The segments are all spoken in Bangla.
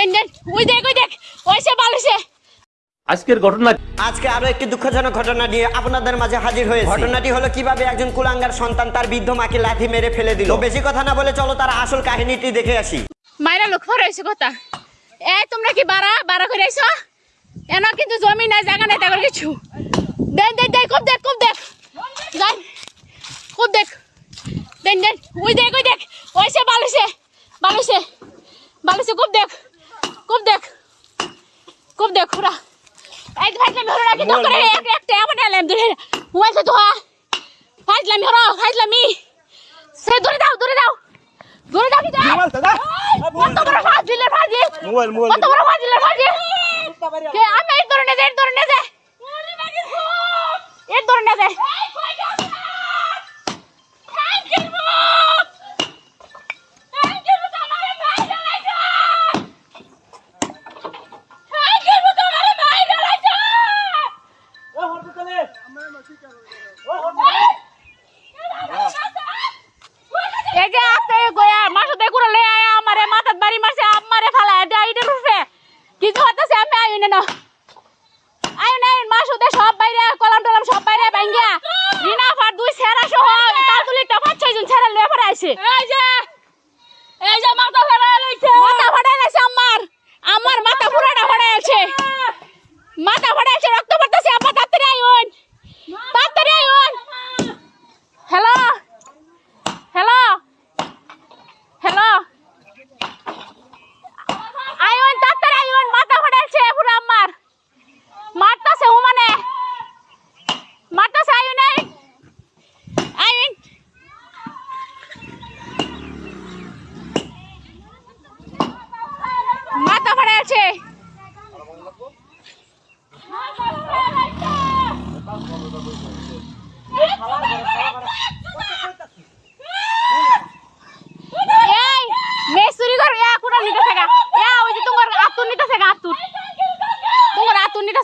দেন দেন ওই দেখ ওই দেখ আজকের ঘটনা আজকে আরও একটি দুঃখজনক ঘটনা নিয়ে আপনাদের মাঝে হাজির হয়েছে। ঘটনাটি হলো কীভাবে একজন কুলাঙ্গার সন্তান তার বৃদ্ধ মাকে লাথি মেরে ফেলে দিল। তো বেশি কথা না বলে চলো তার আসল কাহিনীটি দেখে আসি। মাইরা লোক ফর হয়েছে কথা। এ তোমরা কি বাড়া বাড়া করে আইছো এন কিন্তু জমি নাই জায়গা নাই তাগর কিছু। দেন দেন দেন খুব দেখ খুব দেখ। যাই। খুব দেখ। দেন দেন ওই দেখ ওই দেখ। ওইসে বালিশে বালিশে বালিশে খুব দেখ। খুব দেখ খুব দেখ ওরা এই ফাইজলাম হলো নাকি তো করে এক একটা এমন এলাম দূরে মোবাইল তো হা ফাইজলাম হলো ফাইজলামি সে দূরে দাও দূরে দাও দূরে দাও কি দাও কত বড় ফাজিলের ফাজিল মোবাইল মোবাইল কত বড় ফাজিলের ফাজিল কে আমি এই ধরনের এই ধরনের যে এই ধরনের যে છે.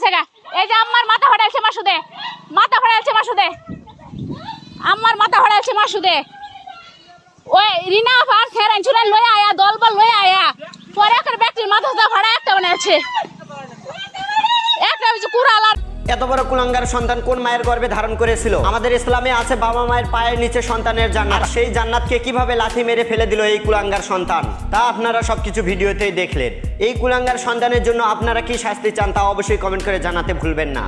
থাকা এই যে আমার মাথা ফাটাইছে মাসুদে। মাথা মাসুদে। মাথা মাসুদে। ওই রিনা ফার খেরান চুরান লয়ে আয়া দল বল লয়ে আয়া পরে একটা ব্যক্তির মাথা দা ফাড়া এত বড় কুলাঙ্গার সন্তান কোন মায়ের গর্ভে ধারণ করেছিল? আমাদের ইসলামে আছে বাবা মায়ের পায়ের নিচে সন্তানের জান্নাত। সেই জান্নাতকে কীভাবে লাঠি মেরে ফেলে দিল এই কুলাঙ্গার সন্তান? তা আপনারা সবকিছু ভিডিওতেই দেখলেন। এই কুলাঙ্গার সন্তানের জন্য আপনারা কি শাস্তি চান তা অবশ্যই কমেন্ট করে জানাতে ভুলবেন না।